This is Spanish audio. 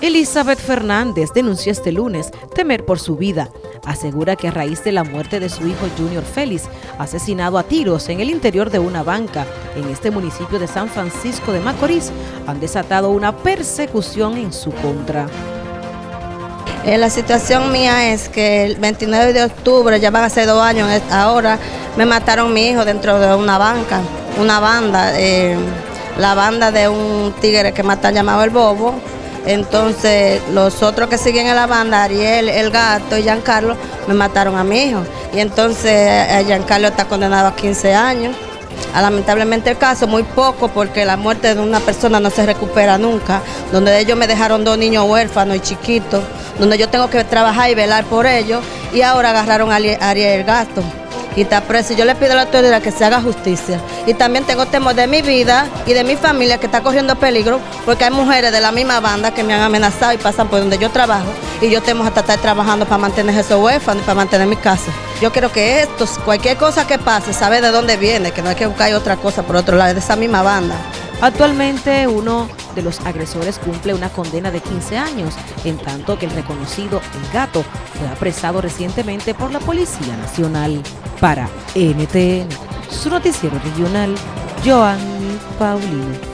Elizabeth Fernández denunció este lunes temer por su vida. Asegura que a raíz de la muerte de su hijo Junior Félix, asesinado a tiros en el interior de una banca en este municipio de San Francisco de Macorís, han desatado una persecución en su contra. Eh, la situación mía es que el 29 de octubre, ya van a ser dos años ahora, me mataron mi hijo dentro de una banca, una banda, eh, la banda de un tigre que matan llamado El Bobo, entonces, los otros que siguen en la banda, Ariel, El Gato y Giancarlo, me mataron a mi hijo. Y entonces, eh, Giancarlo está condenado a 15 años. A, lamentablemente el caso, muy poco, porque la muerte de una persona no se recupera nunca. Donde ellos me dejaron dos niños huérfanos y chiquitos, donde yo tengo que trabajar y velar por ellos. Y ahora agarraron a Ariel El Gato y está preso. Yo le pido a la autoridad que se haga justicia. Y también tengo temor de mi vida y de mi familia que está corriendo peligro porque hay mujeres de la misma banda que me han amenazado y pasan por donde yo trabajo y yo tengo hasta estar trabajando para mantener esos huérfanos y para mantener mi casa. Yo quiero que esto, cualquier cosa que pase, sabe de dónde viene, que no hay que buscar otra cosa por otro lado, de esa misma banda. Actualmente uno de los agresores cumple una condena de 15 años, en tanto que el reconocido El Gato fue apresado recientemente por la Policía Nacional. Para NTN, su noticiero regional, Joanny Paulino.